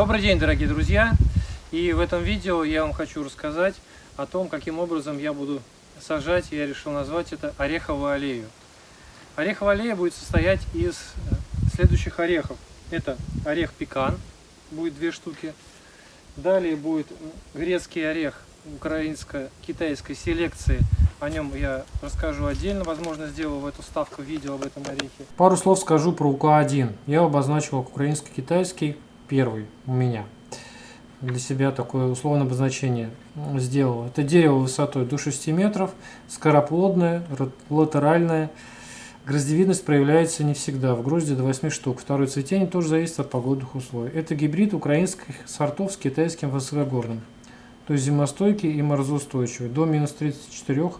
Добрый день, дорогие друзья! И в этом видео я вам хочу рассказать о том, каким образом я буду сажать, я решил назвать это ореховую аллею. Ореховая аллея будет состоять из э, следующих орехов. Это орех пекан, будет две штуки. Далее будет грецкий орех украинско-китайской селекции. О нем я расскажу отдельно, возможно, сделаю в эту ставку видео об этом орехе. Пару слов скажу про УК-1. Я обозначил украинско-китайский, первый у меня. Для себя такое условное обозначение сделал. Это дерево высотой до 6 метров, скороплодное, латеральное. Гроздевидность проявляется не всегда, в грозде до 8 штук. Второе цветение тоже зависит от погодных условий. Это гибрид украинских сортов с китайским высокогорным. То есть зимостойкий и морозоустойчивый, до минус 34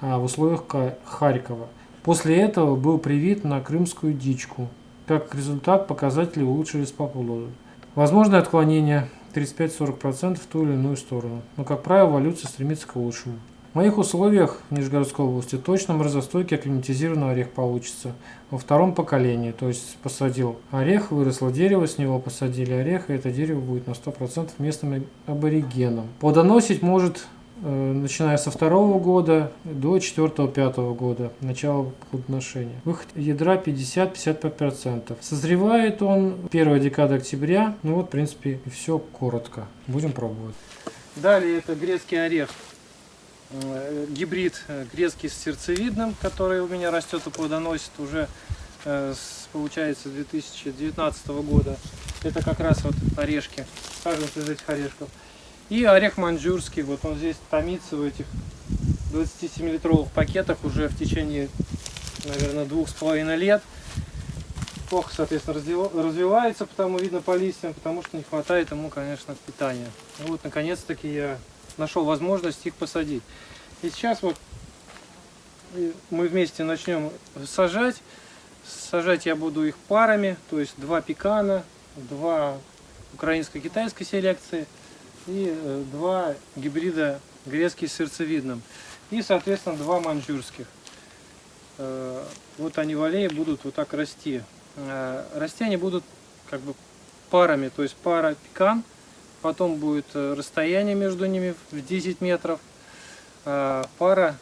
а, в условиях Харькова. После этого был привит на крымскую дичку. Как результат, показатели улучшились по плоду. Возможное отклонение 35-40% в ту или иную сторону, но, как правило, эволюция стремится к лучшему. В моих условиях в Нижегородской области точно морозостойкий акклиматизированный орех получится во втором поколении. То есть посадил орех, выросло дерево, с него посадили орех, и это дерево будет на 100% местным аборигеном. Плодоносить может начиная со второго года до четвертого-пятого года, начала плодоношения. Выход ядра 50-55%. Созревает он первая декада октября. Ну вот, в принципе, и все коротко. Будем пробовать. Далее это грецкий орех. Э, гибрид э, грецкий с сердцевидным, который у меня растет и плодоносит уже с, получается 2019 года. Это как раз вот орешки, саженцы из этих орешков. И орех маньчжурский, вот он здесь томится в этих 27-литровых пакетах уже в течение, наверное, двух с половиной лет. Плохо, соответственно, развивается, потому видно по листьям, потому что не хватает ему, конечно, питания. Ну вот, наконец-таки я нашел возможность их посадить. И сейчас вот мы вместе начнем сажать. Сажать я буду их парами, то есть два пекана, два украинско-китайской селекции – и э, два гибрида грецкий с сердцевидным. И, соответственно, два маньчжурских. Э, вот они в аллее будут вот так расти. Э, расти они будут как бы парами, то есть пара пекан, потом будет расстояние между ними в 10 метров, пара,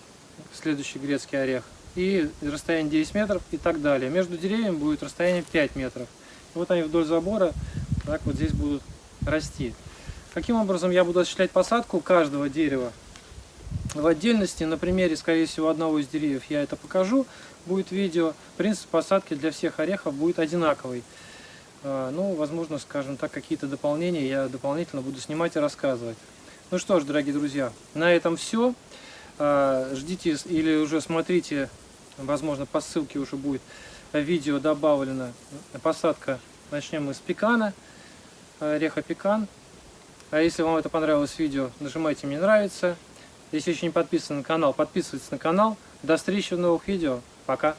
следующий грецкий орех, и расстояние 10 метров и так далее. Между деревьями будет расстояние 5 метров. Вот они вдоль забора так вот здесь будут расти. Каким образом я буду осуществлять посадку каждого дерева? В отдельности, на примере, скорее всего, одного из деревьев я это покажу, будет видео. Принцип посадки для всех орехов будет одинаковый. А, ну, возможно, скажем так, какие-то дополнения я дополнительно буду снимать и рассказывать. Ну что ж, дорогие друзья, на этом все. А, ждите или уже смотрите, возможно, по ссылке уже будет видео добавлено. Посадка начнем мы с пекана, ореха пекан. А если вам это понравилось видео, нажимайте «Мне нравится». Если еще не подписаны на канал, подписывайтесь на канал. До встречи в новых видео. Пока!